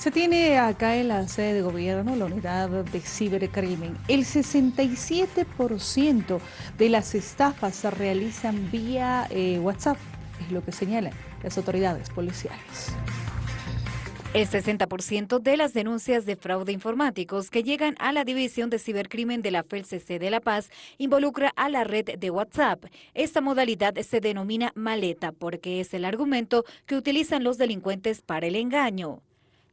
Se tiene acá en la sede de gobierno la unidad de cibercrimen. El 67% de las estafas se realizan vía eh, WhatsApp, es lo que señalan las autoridades policiales. El 60% de las denuncias de fraude informáticos que llegan a la División de Cibercrimen de la FELCC de La Paz involucra a la red de WhatsApp. Esta modalidad se denomina maleta porque es el argumento que utilizan los delincuentes para el engaño.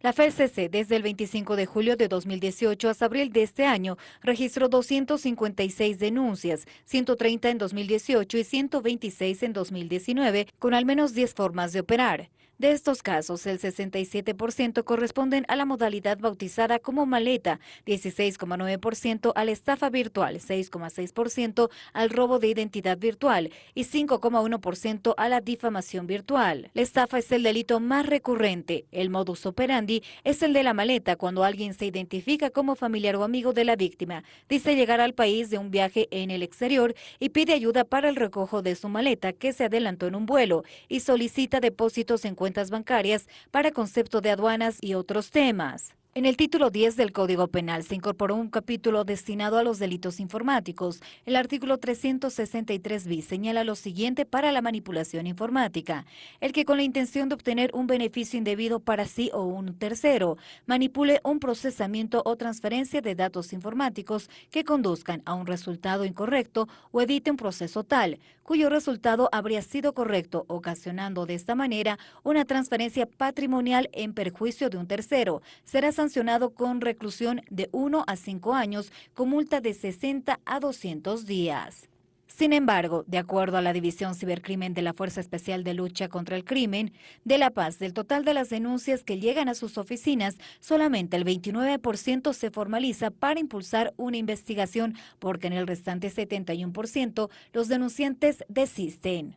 La FELCC desde el 25 de julio de 2018 hasta abril de este año registró 256 denuncias, 130 en 2018 y 126 en 2019, con al menos 10 formas de operar. De estos casos, el 67% corresponden a la modalidad bautizada como maleta, 16,9% a la estafa virtual, 6,6% al robo de identidad virtual y 5,1% a la difamación virtual. La estafa es el delito más recurrente. El modus operandi es el de la maleta cuando alguien se identifica como familiar o amigo de la víctima, dice llegar al país de un viaje en el exterior y pide ayuda para el recojo de su maleta que se adelantó en un vuelo y solicita depósitos en cuentas bancarias para concepto de aduanas y otros temas. En el título 10 del Código Penal se incorporó un capítulo destinado a los delitos informáticos. El artículo 363 bis señala lo siguiente para la manipulación informática. El que con la intención de obtener un beneficio indebido para sí o un tercero, manipule un procesamiento o transferencia de datos informáticos que conduzcan a un resultado incorrecto o evite un proceso tal, cuyo resultado habría sido correcto, ocasionando de esta manera una transferencia patrimonial en perjuicio de un tercero. Será con reclusión de 1 a 5 años con multa de 60 a 200 días. Sin embargo, de acuerdo a la División Cibercrimen de la Fuerza Especial de Lucha contra el Crimen de La Paz, del total de las denuncias que llegan a sus oficinas, solamente el 29% se formaliza para impulsar una investigación, porque en el restante 71% los denunciantes desisten.